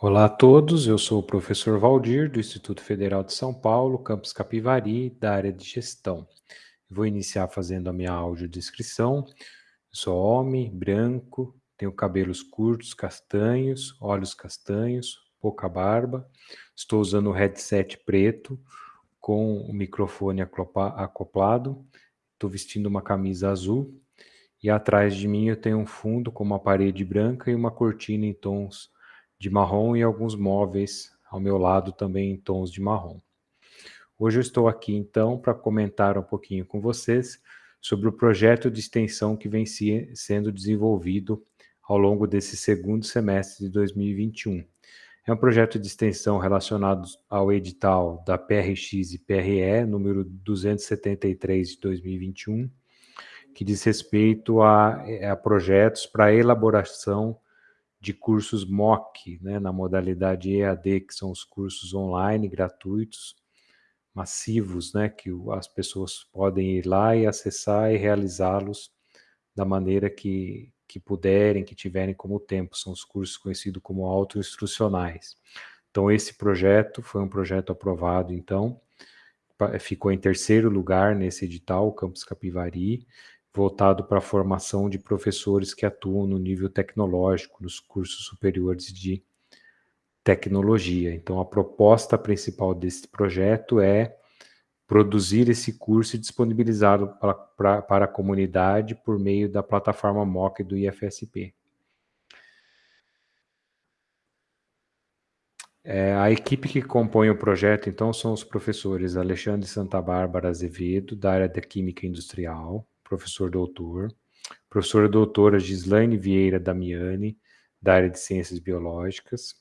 Olá a todos, eu sou o professor Valdir, do Instituto Federal de São Paulo, campus Capivari, da área de gestão. Vou iniciar fazendo a minha audiodescrição. Sou homem, branco, tenho cabelos curtos, castanhos, olhos castanhos, pouca barba. Estou usando o headset preto com o microfone acoplado. Estou vestindo uma camisa azul e atrás de mim eu tenho um fundo com uma parede branca e uma cortina em tons de marrom e alguns móveis ao meu lado também em tons de marrom. Hoje eu estou aqui então para comentar um pouquinho com vocês sobre o projeto de extensão que vem se, sendo desenvolvido ao longo desse segundo semestre de 2021. É um projeto de extensão relacionado ao edital da PRX e PRE, número 273 de 2021, que diz respeito a, a projetos para elaboração de cursos MOOC, né, na modalidade EAD, que são os cursos online gratuitos, massivos, né, que as pessoas podem ir lá e acessar e realizá-los da maneira que, que puderem, que tiverem como tempo. São os cursos conhecidos como autoinstrucionais. Então, esse projeto foi um projeto aprovado, então, ficou em terceiro lugar nesse edital, o Campus Capivari, voltado para a formação de professores que atuam no nível tecnológico, nos cursos superiores de tecnologia. Então, a proposta principal desse projeto é produzir esse curso e disponibilizá-lo para, a comunidade por meio da plataforma MOOC do IFSP. É, a equipe que compõe o projeto, então, são os professores Alexandre Santa Bárbara Azevedo, da área da Química Industrial, professor doutor, professora doutora Gislaine Vieira Damiani, da área de Ciências Biológicas,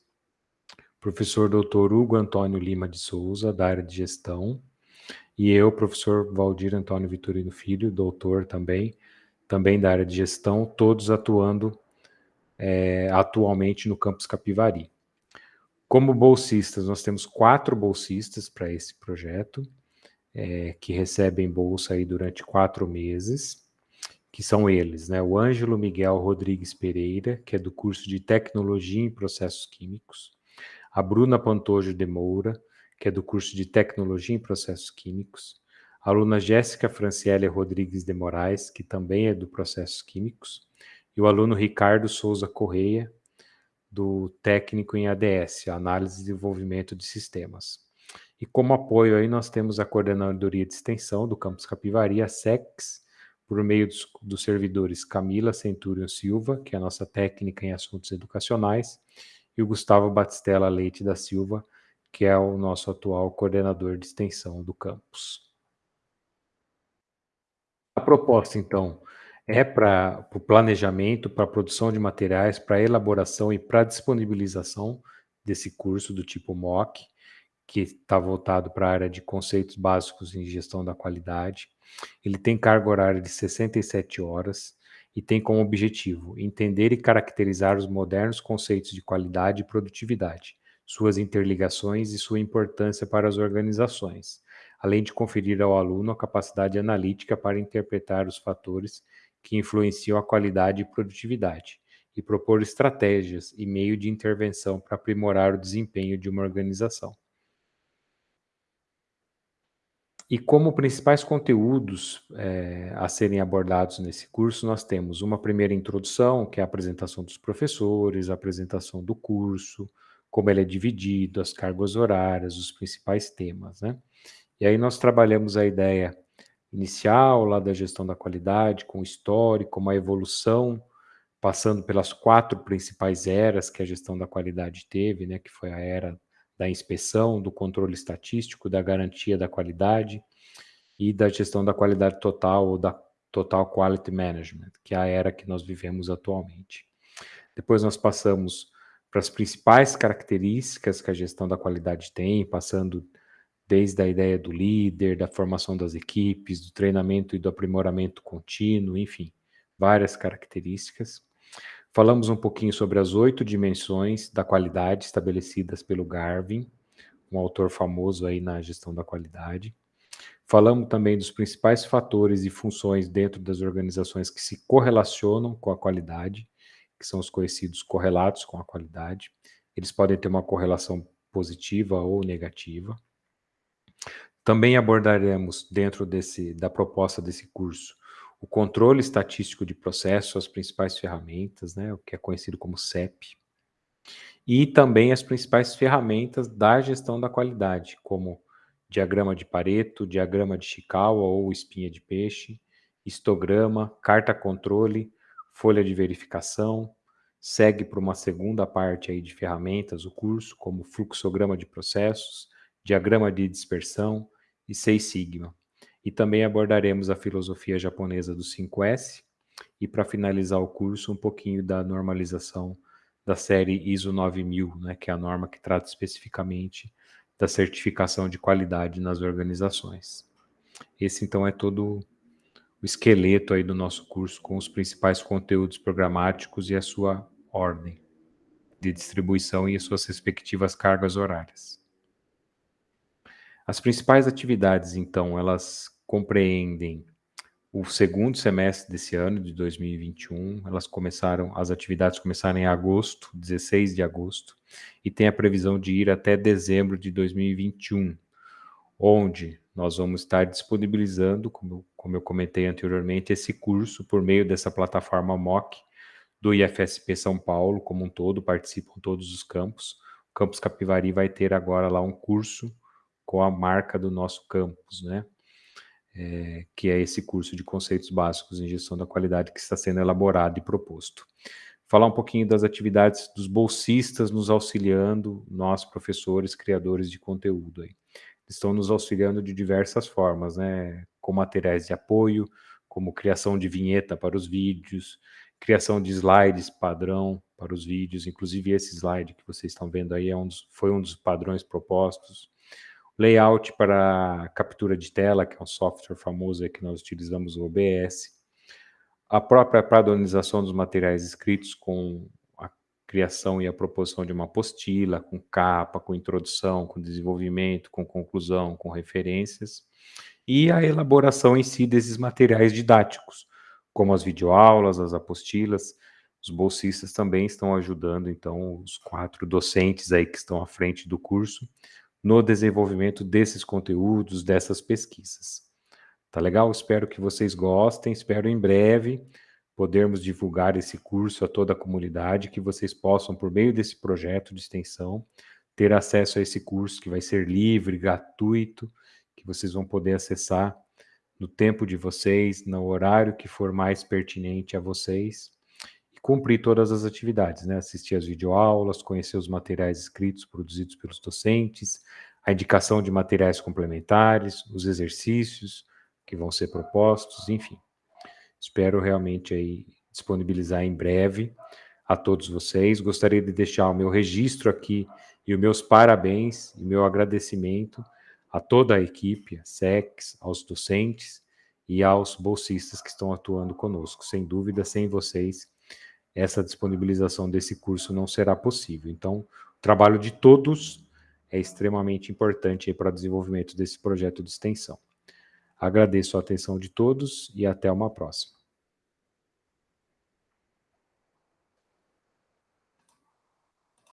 professor doutor Hugo Antônio Lima de Souza, da área de Gestão, e eu, professor Valdir Antônio Vitorino Filho, doutor também, também da área de Gestão, todos atuando é, atualmente no campus Capivari. Como bolsistas, nós temos quatro bolsistas para esse projeto, é, que recebem bolsa aí durante quatro meses, que são eles, né? O Ângelo Miguel Rodrigues Pereira, que é do curso de Tecnologia em Processos Químicos, a Bruna Pantojo de Moura, que é do curso de Tecnologia em Processos Químicos, a aluna Jéssica Franciele Rodrigues de Moraes, que também é do Processos Químicos, e o aluno Ricardo Souza Correia, do técnico em ADS, Análise e Desenvolvimento de Sistemas. E como apoio aí nós temos a Coordenadoria de Extensão do Campus Capivari, a SEX, por meio dos, dos servidores Camila Centurion Silva, que é a nossa técnica em assuntos educacionais, e o Gustavo Batistella Leite da Silva, que é o nosso atual coordenador de extensão do campus. A proposta, então, é para o planejamento, para a produção de materiais, para a elaboração e para a disponibilização desse curso do tipo MOOC, que está voltado para a área de conceitos básicos em gestão da qualidade. Ele tem carga horária de 67 horas e tem como objetivo entender e caracterizar os modernos conceitos de qualidade e produtividade, suas interligações e sua importância para as organizações, além de conferir ao aluno a capacidade analítica para interpretar os fatores que influenciam a qualidade e produtividade e propor estratégias e meio de intervenção para aprimorar o desempenho de uma organização. E como principais conteúdos é, a serem abordados nesse curso, nós temos uma primeira introdução, que é a apresentação dos professores, a apresentação do curso, como ele é dividido, as cargas horárias, os principais temas, né? E aí nós trabalhamos a ideia inicial lá da gestão da qualidade, com o histórico, uma evolução, passando pelas quatro principais eras que a gestão da qualidade teve, né? Que foi a era da inspeção, do controle estatístico, da garantia da qualidade e da gestão da qualidade total ou da Total Quality Management, que é a era que nós vivemos atualmente. Depois nós passamos para as principais características que a gestão da qualidade tem, passando desde a ideia do líder, da formação das equipes, do treinamento e do aprimoramento contínuo, enfim, várias características. Falamos um pouquinho sobre as oito dimensões da qualidade estabelecidas pelo Garvin, um autor famoso aí na gestão da qualidade. Falamos também dos principais fatores e funções dentro das organizações que se correlacionam com a qualidade, que são os conhecidos correlatos com a qualidade. eles podem ter uma correlação positiva ou negativa. Também abordaremos, dentro desse, da proposta desse curso, o controle estatístico de processo, as principais ferramentas, né, o que é conhecido como CEP, e também as principais ferramentas da gestão da qualidade, como diagrama de Pareto, diagrama de Chikawa ou espinha de peixe, histograma, carta controle, folha de verificação, segue para uma segunda parte aí de ferramentas o curso, como fluxograma de processos, diagrama de dispersão e Seis Sigma. E também abordaremos a filosofia japonesa do 5S e para finalizar o curso um pouquinho da normalização da série ISO 9000, né, que é a norma que trata especificamente da certificação de qualidade nas organizações. Esse então é todo o esqueleto aí do nosso curso com os principais conteúdos programáticos e a sua ordem de distribuição e as suas respectivas cargas horárias. As principais atividades, então, elas compreendem o segundo semestre desse ano, de 2021. Elas começaram, as atividades começaram em agosto, 16 de agosto, e tem a previsão de ir até dezembro de 2021, onde nós vamos estar disponibilizando, como, como eu comentei anteriormente, esse curso por meio dessa plataforma MOC do IFSP São Paulo como um todo, participam todos os campos. O Campus Capivari vai ter agora lá um curso com a marca do nosso campus, né? É, que é esse curso de conceitos básicos em gestão da qualidade que está sendo elaborado e proposto. Falar um pouquinho das atividades dos bolsistas nos auxiliando, nós professores, criadores de conteúdo aí estão nos auxiliando de diversas formas, né? Com materiais de apoio, como criação de vinheta para os vídeos, criação de slides padrão para os vídeos, inclusive esse slide que vocês estão vendo aí é um dos, foi um dos padrões propostos. Layout para captura de tela, que é um software famoso que nós utilizamos o OBS. A própria padronização dos materiais escritos com criação e a proposição de uma apostila, com capa, com introdução, com desenvolvimento, com conclusão, com referências, e a elaboração em si desses materiais didáticos, como as videoaulas, as apostilas. Os bolsistas também estão ajudando, então, os quatro docentes aí que estão à frente do curso, no desenvolvimento desses conteúdos, dessas pesquisas. Tá legal? Espero que vocês gostem, espero em breve podermos divulgar esse curso a toda a comunidade, que vocês possam, por meio desse projeto de extensão, ter acesso a esse curso que vai ser livre, gratuito, que vocês vão poder acessar no tempo de vocês, no horário que for mais pertinente a vocês, cumprir todas as atividades, né? Assistir às videoaulas, conhecer os materiais escritos produzidos pelos docentes, a indicação de materiais complementares, os exercícios que vão ser propostos, enfim. Espero realmente aí disponibilizar em breve a todos vocês. Gostaria de deixar o meu registro aqui e os meus parabéns e meu agradecimento a toda a equipe, a SEX, aos docentes e aos bolsistas que estão atuando conosco. Sem dúvida, sem vocês, essa disponibilização desse curso não será possível. Então, o trabalho de todos é extremamente importante para o desenvolvimento desse projeto de extensão. Agradeço a atenção de todos e até uma próxima.